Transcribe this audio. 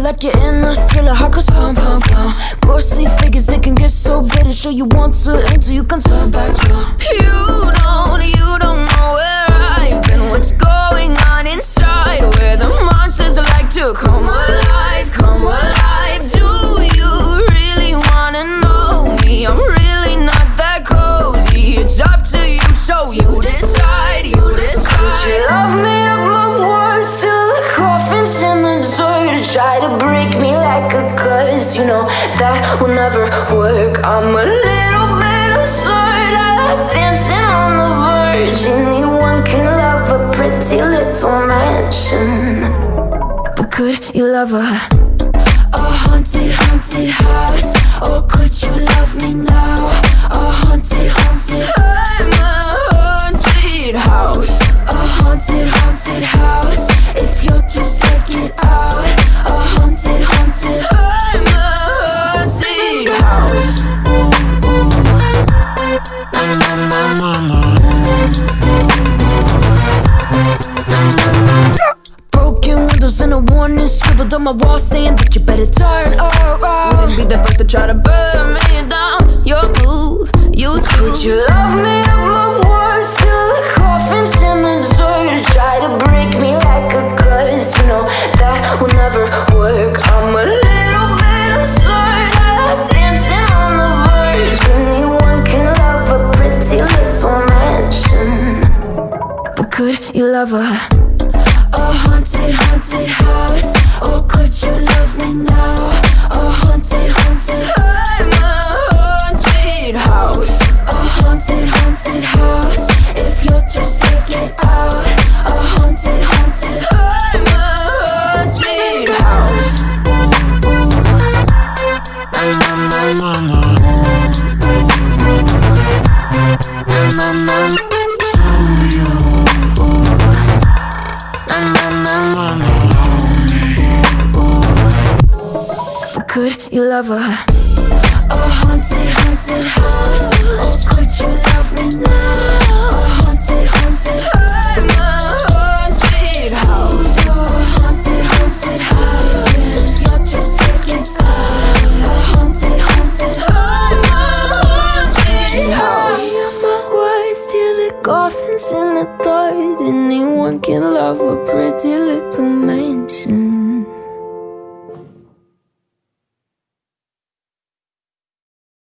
like you're in a thriller. Heart goes pound, pound, pound. Ghostly figures, they can get so bitter. Show you want to until you can turn back. Don't, you Try to break me like a curse, you know that will never work. I'm a little bit absurd. I like dancing on the verge. Anyone can love a pretty little mansion, but could you love a a haunted, haunted house? Or could you love me now? A warning scribbled on my wall saying that you better turn around. Wouldn't be the first to try to burn me down. Your move, you too. Would you love me at my worst till the coffin's in the dirt? Try to break me like a curse. You know that will never work. I'm a little bit absurd. I like dancing on the verge. Anyone can love a pretty little mansion. But could you love a could you love a a oh, haunted, haunted house? Or oh, could you love me now? A haunted, haunted. I'm haunted house. A haunted, haunted house. You're too get out. A haunted, haunted. I'm a haunted house. Words till the coffin's in the dirt. Anyone can love a pretty